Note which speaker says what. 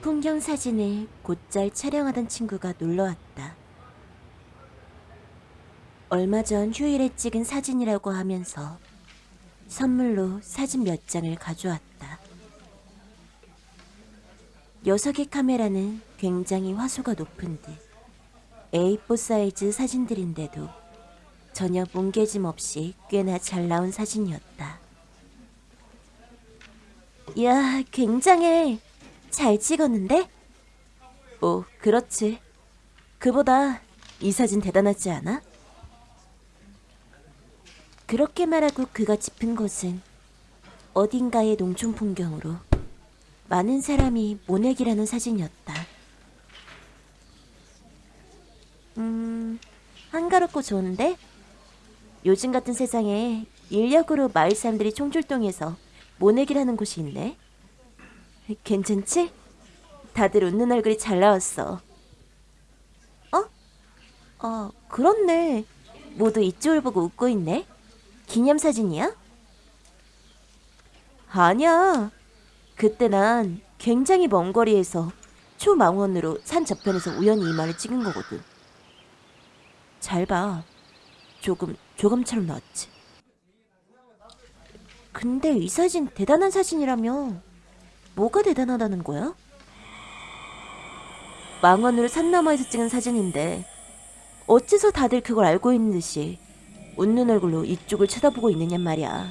Speaker 1: 풍경 사진을 곧잘 촬영하던 친구가 놀러 왔다. 얼마 전 휴일에 찍은 사진이라고 하면서 선물로 사진 몇 장을 가져왔다. 녀석의 카메라는 굉장히 화소가 높은 듯 A4 사이즈 사진들인데도 전혀 뭉개짐 없이 꽤나 잘 나온 사진이었다. 이야, 굉장해. 잘 찍었는데? 뭐, 그렇지. 그보다 이 사진 대단하지 않아? 그렇게 말하고 그가 짚은 곳은 어딘가의 농촌 풍경으로 많은 사람이 모내기라는 사진이었다. 음, 한가롭고 좋은데? 요즘 같은 세상에 인력으로 마을 사람들이 총출동해서 모내기라는 곳이 있네. 괜찮지? 다들 웃는 얼굴이 잘 나왔어. 어? 아, 그렇네. 모두 이쪽을 보고 웃고 있네. 기념사진이야? 아니야. 그때 난 굉장히 먼 거리에서 초망원으로 산 저편에서 우연히 이마를 찍은 거거든. 잘 봐. 조금, 조금처럼 나왔지. 근데 이 사진 대단한 사진이라며 뭐가 대단하다는 거야? 망원으로 산 너머에서 찍은 사진인데 어째서 다들 그걸 알고 있는 듯이 웃는 얼굴로 이쪽을 쳐다보고 있느냔 말이야.